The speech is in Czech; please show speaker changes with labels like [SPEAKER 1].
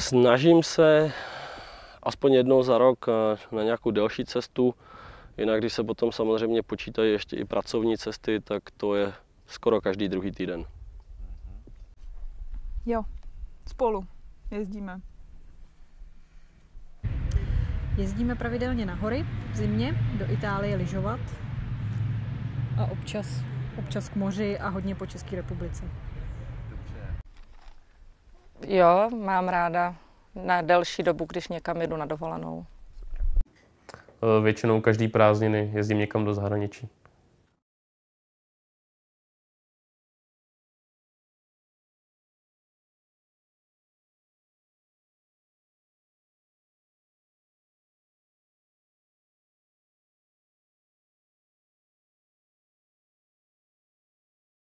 [SPEAKER 1] Snažím se aspoň jednou za rok eh, na nějakou delší cestu. Jinak, když se potom samozřejmě počítají ještě i pracovní cesty, tak to je skoro každý druhý týden.
[SPEAKER 2] Jo, spolu jezdíme.
[SPEAKER 3] Jezdíme pravidelně na hory v zimě, do Itálie lyžovat a občas, občas k moři a hodně po České republice.
[SPEAKER 4] Jo, mám ráda na delší dobu, když někam jedu na dovolenou.
[SPEAKER 5] Eh, Většinou každý prázdniny jezdím někam do zahraničí.